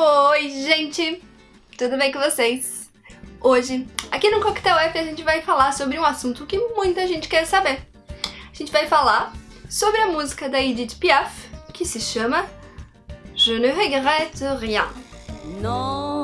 Oi, gente! Tudo bem com vocês? Hoje, aqui no Coquetel F, a gente vai falar sobre um assunto que muita gente quer saber. A gente vai falar sobre a música da Edith Piaf, que se chama Je ne regrette rien. Non,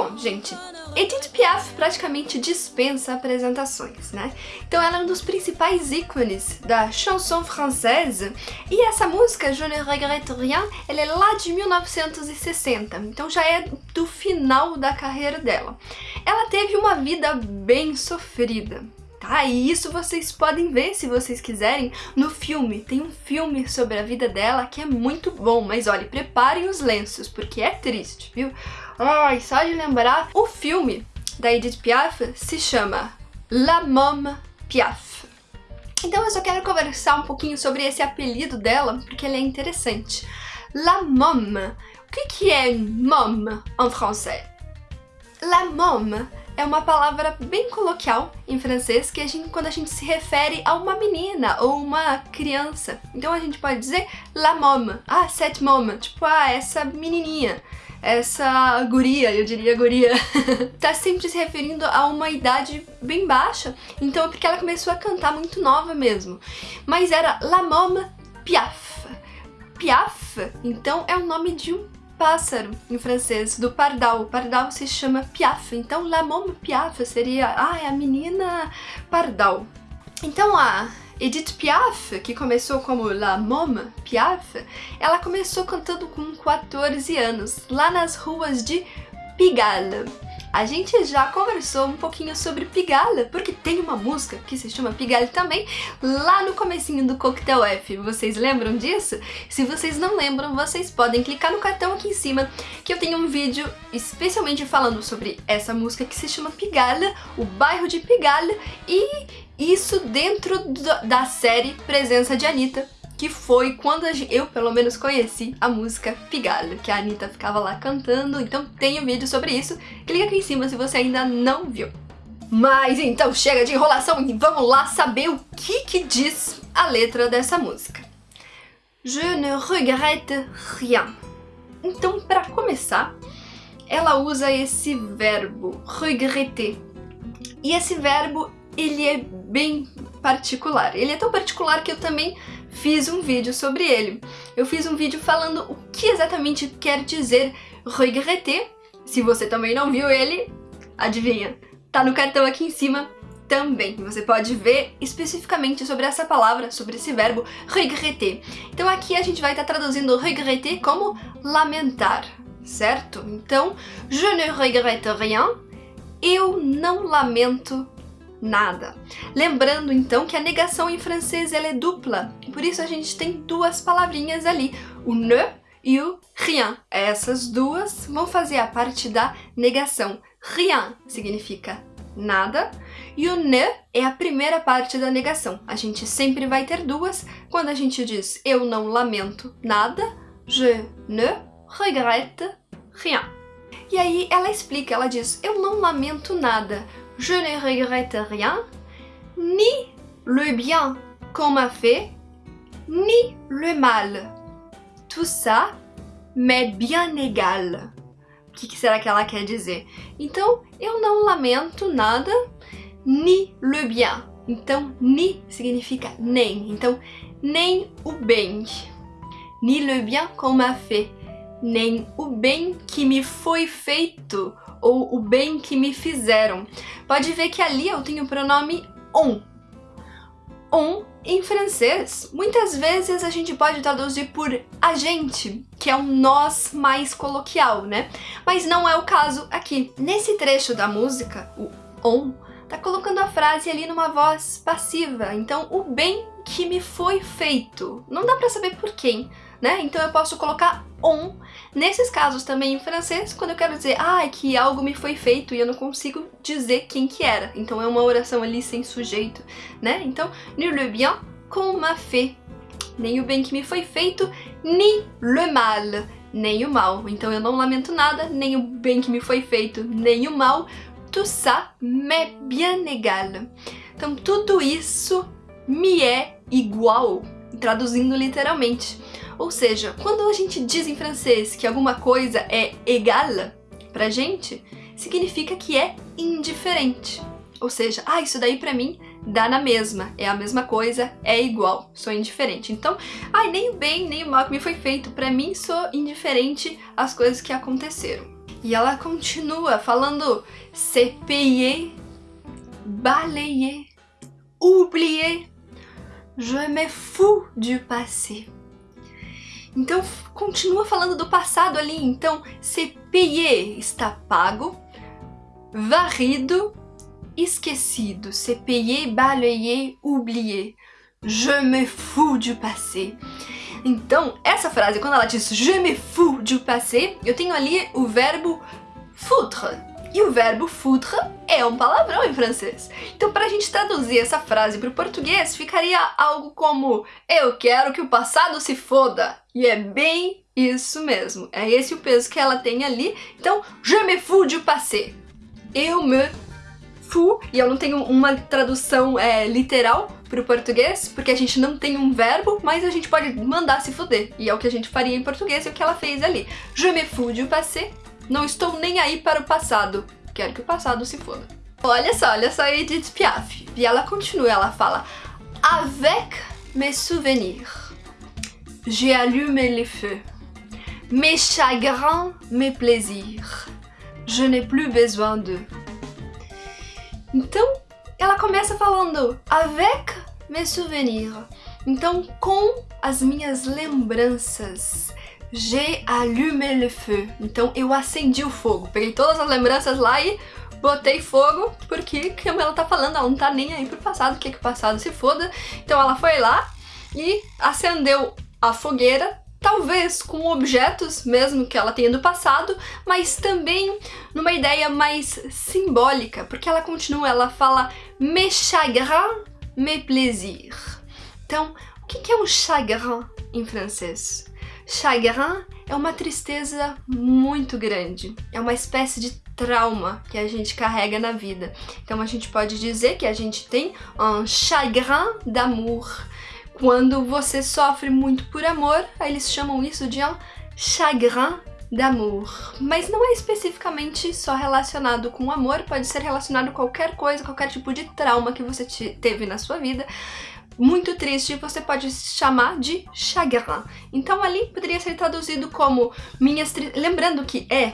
Bom, gente, Edith Piaf praticamente dispensa apresentações, né? Então ela é um dos principais ícones da chanson française e essa música, Je ne regrette rien, ela é lá de 1960, então já é do final da carreira dela. Ela teve uma vida bem sofrida, tá? E isso vocês podem ver, se vocês quiserem, no filme. Tem um filme sobre a vida dela que é muito bom, mas olha, preparem os lenços, porque é triste, viu? Ai, só de lembrar, o filme da Edith Piaf se chama La Môme Piaf. Então eu só quero conversar um pouquinho sobre esse apelido dela, porque ele é interessante. La Môme. O que, que é môme em francês? La môme é uma palavra bem coloquial em francês que a gente, quando a gente se refere a uma menina ou uma criança. Então a gente pode dizer la môme, ah, cette môme, tipo, ah, essa menininha essa guria, eu diria guria, tá sempre se referindo a uma idade bem baixa, então é porque ela começou a cantar muito nova mesmo. Mas era La Môme Piaf. Piaf, então, é o nome de um pássaro em francês, do pardal. O pardal se chama Piaf, então La Môme Piaf seria, ah, a menina pardal. Então a Edith Piaf, que começou como La Môme Piaf, ela começou cantando com 14 anos, lá nas ruas de Pigalle. A gente já conversou um pouquinho sobre Pigalle, porque tem uma música que se chama Pigalle também, lá no comecinho do Coquetel F. Vocês lembram disso? Se vocês não lembram, vocês podem clicar no cartão aqui em cima, que eu tenho um vídeo especialmente falando sobre essa música que se chama Pigalle, o bairro de Pigalle, e isso dentro da série Presença de Anitta, que foi quando eu, pelo menos, conheci a música Pigalle, que a Anitta ficava lá cantando, então tem um vídeo sobre isso. Clica aqui em cima se você ainda não viu. Mas então chega de enrolação e vamos lá saber o que que diz a letra dessa música. Je ne regrette rien. Então, para começar, ela usa esse verbo regretter. E esse verbo ele é bem particular. Ele é tão particular que eu também fiz um vídeo sobre ele. Eu fiz um vídeo falando o que exatamente quer dizer regretter. Se você também não viu ele, adivinha, tá no cartão aqui em cima também. Você pode ver especificamente sobre essa palavra, sobre esse verbo regretter. Então aqui a gente vai estar traduzindo regretter como lamentar, certo? Então, je ne regrette rien, eu não lamento nada. Lembrando então que a negação em francês ela é dupla, por isso a gente tem duas palavrinhas ali, o ne e o rien. Essas duas vão fazer a parte da negação. Rien significa nada e o ne é a primeira parte da negação. A gente sempre vai ter duas quando a gente diz eu não lamento nada, je ne regrette rien. E aí ela explica, ela diz, eu não lamento nada, je ne regrette rien, ni le bien qu'on m'a fait, ni le mal. Tout ça m'est bien égal. O que, será que ela quer dizer? Então, eu não lamento nada, ni le bien. Então, ni significa nem. Então, nem o bem. Ni le bien qu'on m'a fait. Nem o bem que me foi feito ou o bem que me fizeram. Pode ver que ali eu tenho o pronome on. On em francês, muitas vezes a gente pode traduzir por a gente, que é um nós mais coloquial, né? Mas não é o caso aqui. Nesse trecho da música, o on, tá colocando a frase ali numa voz passiva. Então, o bem que me foi feito. Não dá pra saber por quem, né? Então eu posso colocar on. Nesses casos também em francês, quando eu quero dizer ah, que algo me foi feito e eu não consigo dizer quem que era. Então é uma oração ali sem sujeito, né? Então, ni le bien qu'on m'a fait. Nem o bem que me foi feito, ni le mal. Nem o mal. Então eu não lamento nada, nem o bem que me foi feito, nem o mal. Tout ça m'est bien égal. Então tudo isso me é igual. traduzindo literalmente. Ou seja, quando a gente diz em francês que alguma coisa é égal pra gente, significa que é indiferente. Ou seja, ah, isso daí pra mim dá na mesma, é a mesma coisa, é igual, sou indiferente. Então, ai, nem o bem nem o mal que me foi feito, pra mim sou indiferente às coisas que aconteceram. E ela continua falando se payer, balayer, oublier, je me fous du passé. Então, continua falando do passado ali. Então, se payer está pago, varrido, esquecido. Se payer, balayer, oublier. Je me fous du passé. Então, essa frase, quando ela diz je me fous du passé, eu tenho ali o verbo foutre. E o verbo foutre é um palavrão em francês. Então, para a gente traduzir essa frase para o português, ficaria algo como Eu quero que o passado se foda. E é bem isso mesmo. É esse o peso que ela tem ali. Então, je me fous du passé. Eu me fous. E eu não tenho uma tradução é, literal para o português, porque a gente não tem um verbo, mas a gente pode mandar se foder. E é o que a gente faria em português e o que ela fez ali. Je me fous du passé. Não estou nem aí para o passado. Quero que o passado se foda. Olha só, olha só a Edith Piaf. E ela continua, ela fala Avec mes souvenirs, j'ai allumé les feux. Mes chagrins, mes plaisirs, je n'ai plus besoin d'eux. Então, ela começa falando avec mes souvenirs. Então, com as minhas lembranças. J'ai allumé le feu. Então eu acendi o fogo. Peguei todas as lembranças lá e botei fogo, porque, como ela tá falando, ela não tá nem aí pro passado, quer que o passado se foda. Então ela foi lá e acendeu a fogueira, talvez com objetos mesmo que ela tenha do passado, mas também numa ideia mais simbólica, porque ela continua, ela fala mes chagrins, mes plaisirs. Então, o que é um chagrin em francês? Chagrin é uma tristeza muito grande, é uma espécie de trauma que a gente carrega na vida. Então a gente pode dizer que a gente tem um chagrin d'amour. Quando você sofre muito por amor, eles chamam isso de um chagrin d'amour. Mas não é especificamente só relacionado com amor, pode ser relacionado a qualquer coisa, qualquer tipo de trauma que você teve na sua vida muito triste, você pode chamar de chagrin. Então ali poderia ser traduzido como minhas lembrando que é,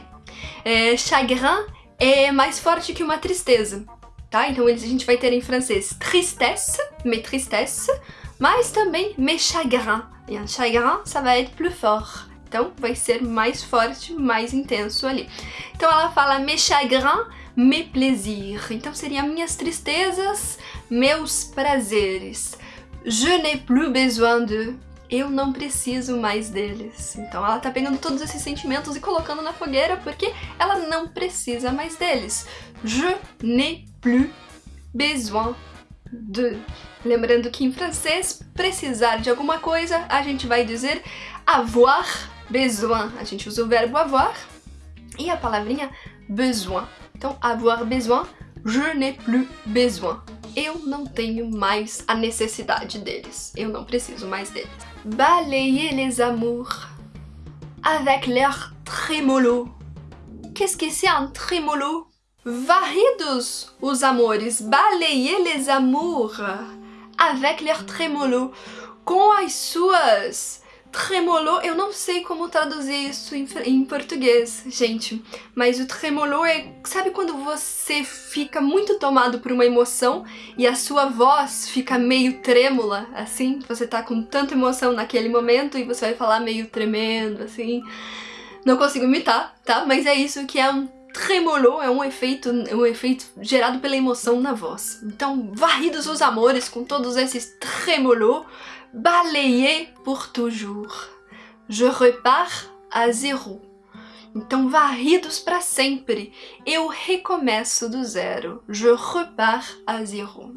é, chagrin é mais forte que uma tristeza, tá? Então a gente vai ter em francês tristesse, mes tristesse, mas também mes chagrins. E chagrin, ça va être plus fort. Então vai ser mais forte, mais intenso ali. Então ela fala mes chagrins, mes plaisirs. Então seria minhas tristezas, meus prazeres. Je n'ai plus besoin de. Eu não preciso mais deles. Então ela tá pegando todos esses sentimentos e colocando na fogueira porque ela não precisa mais deles. Je n'ai plus besoin de. Lembrando que em francês, precisar de alguma coisa, a gente vai dizer avoir besoin. A gente usa o verbo avoir e a palavrinha besoin. Então, avoir besoin, je n'ai plus besoin eu não tenho mais a necessidade deles. Eu não preciso mais deles. Balayer les amours avec leur trémolo. Qu'est-ce que c'est un trémolo? Varridos os amores, balayer les amours avec leur trémolo. Com as suas Tremolo, eu não sei como traduzir isso em, em, português, gente, mas o tremolo é, sabe quando você fica muito tomado por uma emoção e a sua voz fica meio trêmula, assim, você tá com tanta emoção naquele momento e você vai falar meio tremendo, assim. Não consigo imitar, tá? Mas é isso que é um tremolo, é um efeito, um efeito gerado pela emoção na voz. Então, varridos os amores com todos esses tremolo, balayer pour toujours. Je repars à zéro. Então, varridos para sempre. Eu recomeço do zero. Je repars à zéro.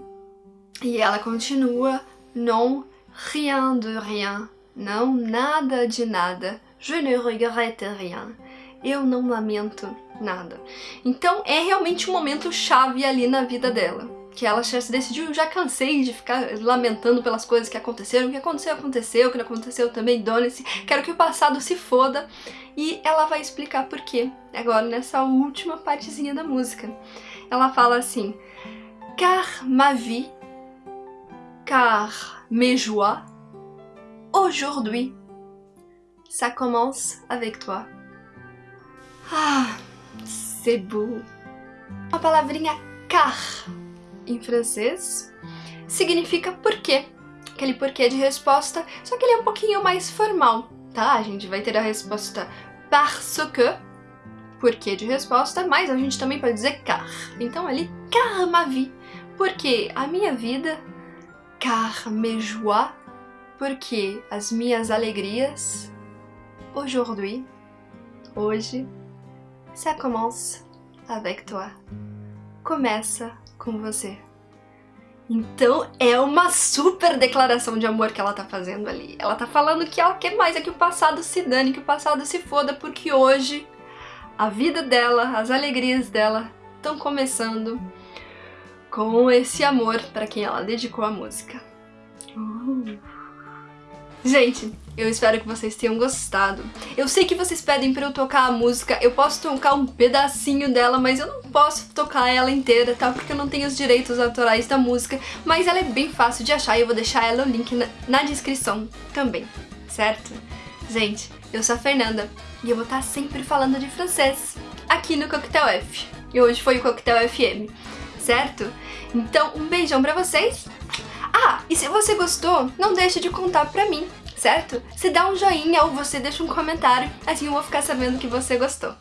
E ela continua, non, rien de rien. Não, nada de nada. Je ne regrette rien. Eu não lamento nada. Então, é realmente um momento chave ali na vida dela que ela já se decidiu, já cansei de ficar lamentando pelas coisas que aconteceram, o que aconteceu, aconteceu, o que não aconteceu também, dane-se, quero que o passado se foda, e ela vai explicar por quê, agora nessa última partezinha da música. Ela fala assim, car ma vie, car mes joies, aujourd'hui, ça commence avec toi. Ah, c'est beau. A palavrinha car em francês significa porquê. Aquele porquê de resposta, só que ele é um pouquinho mais formal, tá? A gente vai ter a resposta parce que, porquê de resposta, mas a gente também pode dizer car. Então ali, car ma vie, porque a minha vida, car mes joies, porque as minhas alegrias, aujourd'hui, hoje, ça commence avec toi. Começa com você. Então é uma super declaração de amor que ela tá fazendo ali. Ela tá falando que ela quer mais é que o passado se dane, que o passado se foda, porque hoje a vida dela, as alegrias dela estão começando com esse amor para quem ela dedicou a música. Uh. Gente, eu espero que vocês tenham gostado. Eu sei que vocês pedem pra eu tocar a música, eu posso tocar um pedacinho dela, mas eu não posso tocar ela inteira, tá? Porque eu não tenho os direitos autorais da música, mas ela é bem fácil de achar e eu vou deixar ela o link na, na descrição também, certo? Gente, eu sou a Fernanda e eu vou estar sempre falando de francês aqui no Coquetel F. E hoje foi o Coquetel FM, certo? Então, um beijão pra vocês ah, e se você gostou, não deixe de contar pra mim, certo? Você dá um joinha ou você deixa um comentário, assim eu vou ficar sabendo que você gostou.